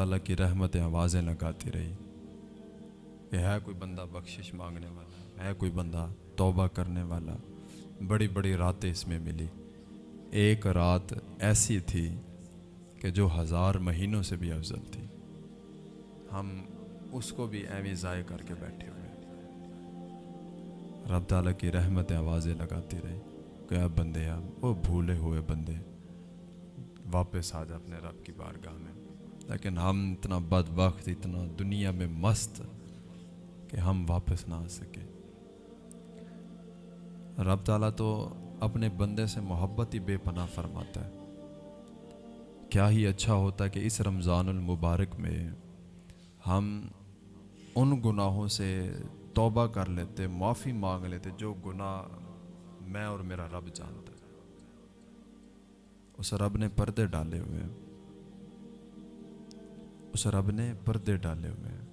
تعالیٰ کی رحمتیں آوازیں لگاتی رہی۔ کہ ہے کوئی بندہ بخشش مانگنے والا، ہے کوئی بندہ توبہ کرنے والا۔ بڑی بڑی راتیں اس میں ملی۔ ایک رات ایسی تھی کہ جو ہزار مہینوں سے بھی افضل تھی۔ ہم اس کو بھی ایویں ضائع کر کے بیٹھے ہوئے رب تعالیٰ کی رحمتیں آوازیں لگاتی رہی کہ اب بندے اب وہ بھولے ہوئے بندے، واپس آ جا اپنے رب کی بارگاہ میں۔ لیکن ہم اتنا بد وقت اتنا دنیا میں مست کہ ہم واپس نہ آ سکے رب تعالیٰ تو اپنے بندے سے محبت ہی بے پناہ فرماتا ہے۔ کیا ہی اچھا ہوتا کہ اس رمضان المبارک میں ہم ان گناہوں سے توبہ کر لیتے، معافی مانگ لیتے جو گناہ میں اور میرا رب جانتا ہے۔ اس رب نے پردے ڈالے ہوئے ہیں۔ اس رب نے پردے ڈالے ہوئے ہیں۔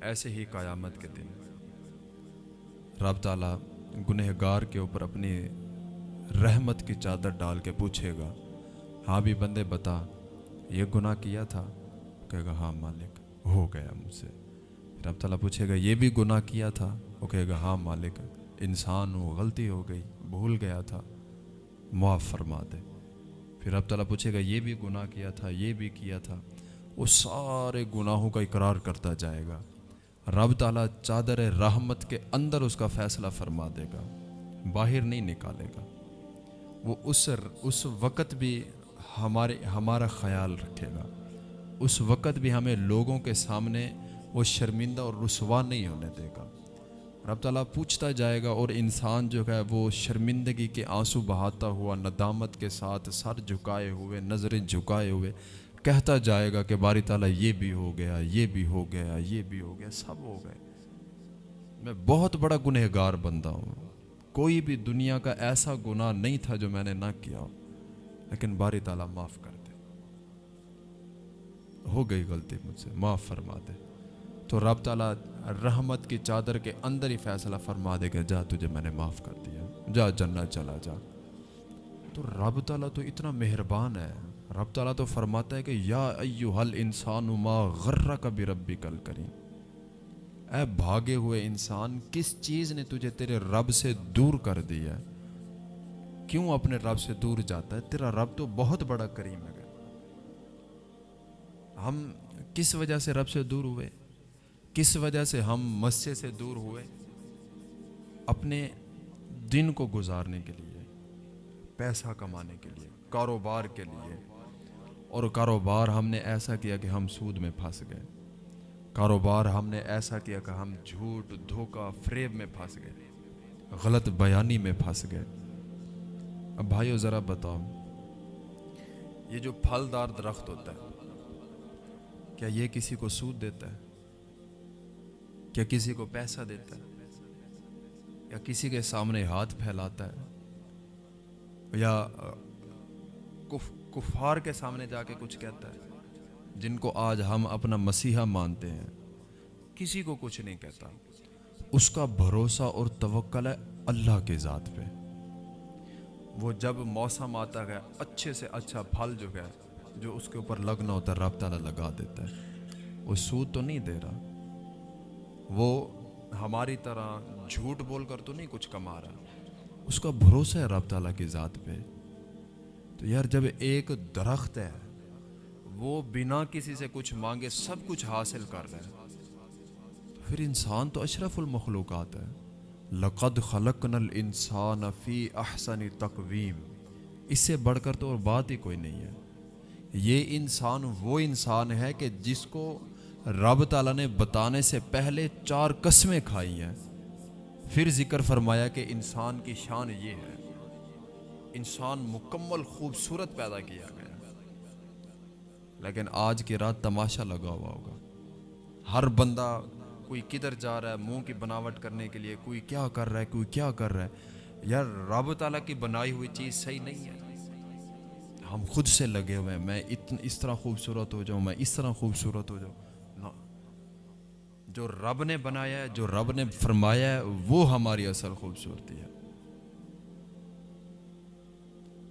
ایسے ہی قیامت کے دن رب تعالیٰ گنہگار کے اوپر اپنی رحمت کی چادر ڈال کے پوچھے گا ہاں بھی بندے بتا، یہ گناہ کیا تھا؟ کہے گا ہاں مالک، ہو گیا مجھ سے۔ رب تعالیٰ پوچھے گا، یہ بھی گناہ کیا تھا؟ وہ کہے گا ہاں مالک، انسان ہو غلطی ہو گئی، بھول گیا تھا، معاف فرما دے۔ پھر رب تعالیٰ پوچھے گا، یہ بھی گناہ کیا تھا؟ یہ بھی کیا تھا؟ وہ سارے گناہوں کا اقرار کرتا جائے گا۔ رب تعالیٰ چادر رحمت کے اندر اس کا فیصلہ فرما دے گا، باہر نہیں نکالے گا۔ وہ اس اس وقت بھی ہمارے، ہمارا خیال رکھے گا۔ اس وقت بھی ہمیں لوگوں کے سامنے وہ شرمندہ اور رسوا نہیں ہونے دے گا۔ رب تعالیٰ پوچھتا جائے گا اور انسان جو ہے وہ شرمندگی کے آنسو بہاتا ہوا، ندامت کے ساتھ سر جھکائے ہوئے، نظریں جھکائے ہوئے کہتا جائے گا کہ باری تعالیٰ یہ بھی ہو گیا، یہ بھی ہو گیا، یہ بھی ہو گیا، سب ہو گئے۔ میں بہت بڑا گنہگار بندہ ہوں۔ کوئی بھی دنیا کا ایسا گناہ نہیں تھا جو میں نے نہ کیا ہو لیکن باری تعالیٰ معاف کر دے۔ ہو گئی غلطی مجھ سے، معاف فرما دے۔ تو رب تعالیٰ رحمت کی چادر کے اندر ہی فیصلہ فرما دے کہ جا تجھے میں نے معاف کر دیا۔ جا جنت چلا جا۔ تو رب تعالیٰ تو اتنا مہربان ہے۔ رب تعالیٰ تو فرماتا ہے کہ یا ایوہ الانسان ما غرہ کا بھی ربی کل کریں اے بھاگے ہوئے انسان، کس چیز نے تجھے تیرے رب سے دور کر دیا کیوں اپنے رب سے دور جاتا ہے؟ تیرا رب تو بہت بڑا کریم ہے۔ ہم کس وجہ سے رب سے دور ہوئے؟ کس وجہ سے ہم مسجد سے دور ہوئے؟ اپنے دن کو گزارنے کے لیے، پیسہ کمانے کے لیے، کاروبار کے لیے۔ اور کاروبار ہم نے ایسا کیا کہ ہم سود میں پھنس گئے۔ کاروبار ہم نے ایسا کیا کہ ہم جھوٹ، دھوکہ، فریب میں پھنس گئے۔ غلط بیانی میں پھنس گئے۔ اب بھائیو ذرا بتاؤ، یہ جو پھلدار درخت ہوتا ہے، کیا یہ کسی کو سود دیتا ہے؟ کیا کسی کو پیسہ دیتا ہے؟ یا کسی کے سامنے ہاتھ پھیلاتا ہے؟ یا کف کفار کے سامنے جا کے کچھ کہتا ہے، جن کو آج ہم اپنا مسیحا مانتے ہیں۔ کسی کو کچھ نہیں کہتا۔ اس کا بھروسہ اور توکل ہے اللہ کے ذات پہ۔ وہ جب موسم آتا گیا اچھے سے اچھا پھل جو ہے، جو اس کے اوپر لگنا ہوتا ہے، رب تعالیٰ لگا دیتا ہے۔ وہ سود تو نہیں دے رہا۔ وہ ہماری طرح جھوٹ بول کر تو نہیں کچھ کما رہا۔ اس کا بھروسہ ہے رب تعالیٰ کی ذات پہ۔ تو یار جب ایک درخت ہے، وہ بنا کسی سے کچھ مانگے، سب کچھ حاصل کر رہا ہے تو پھر انسان تو اشرف المخلوقات ہے۔ لقد خلقنا الانسان فی احسن تقویم۔ اس سے بڑھ کر تو اور بات ہی کوئی نہیں ہے۔ یہ انسان وہ انسان ہے کہ جس کو رب تعالیٰ نے بتانے سے پہلے چار قسمیں کھائی ہیں۔ پھر ذکر فرمایا کہ انسان کی شان یہ ہے۔ انسان مکمل خوبصورت پیدا کیا گیا۔ لیکن آج کی رات تماشا لگا ہوا ہوگا۔ ہر بندہ کوئی کدھر جا رہا ہے، منہ کی بناوٹ کرنے کے لیے، کوئی کیا کر رہا ہے، کوئی کیا کر رہا ہے۔ یار، رب تعالیٰ کی بنائی ہوئی چیز صحیح نہیں ہے۔ ہم خود سے لگے ہوئے ہیں۔ میں اتن، اس طرح خوبصورت ہو جاؤں، میں اس طرح خوبصورت ہو جاؤں۔ جو رب نے بنایا ہے، جو رب نے فرمایا ہے، وہ ہماری اصل خوبصورتی ہے۔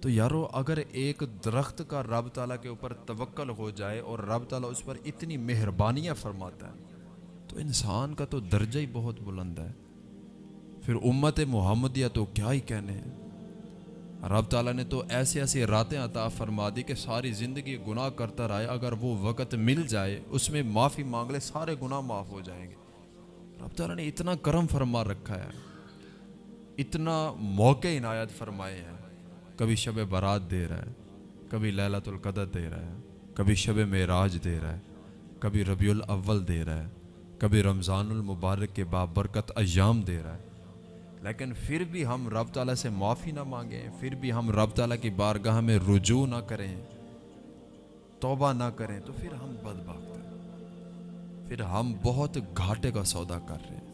تو یارو، اگر ایک درخت کا رب تعالیٰ کے اوپر توکل ہو جائے اور رب تعالیٰ اس پر اتنی مہربانیاں فرماتا ہے، تو انسان کا تو درجہ ہی بہت بلند ہے۔ پھر امت محمدیہ تو کیا ہی کہنے؟ ہیں رب تعالیٰ نے تو ایسے ایسے راتیں عطا فرما دی کہ ساری زندگی گناہ کرتا رہے، اگر وہ وقت مل جائے، اس میں معافی مانگ لے، سارے گناہ معاف ہو جائیں گے۔ رب تعالیٰ نے اتنا کرم فرما رکھا ہے، اتنا موقع عنایت فرمائے ہیں۔ کبھی شب برات دے رہا ہے، کبھی للت القدر دے رہا ہے، کبھی شب معراج دے رہا ہے، کبھی ربیع الاول دے رہا ہے، کبھی رمضان المبارک کے بابرکت ایام دے رہا ہے۔ لیکن پھر بھی ہم رب تعالیٰ سے معافی نہ مانگیں، پھر بھی ہم رب تعالیٰ کی بارگاہ میں رجوع نہ کریں، توبہ نہ کریں، تو پھر ہم بد ہیں۔ پھر ہم بہت گھاٹے کا سودا کر رہے ہیں۔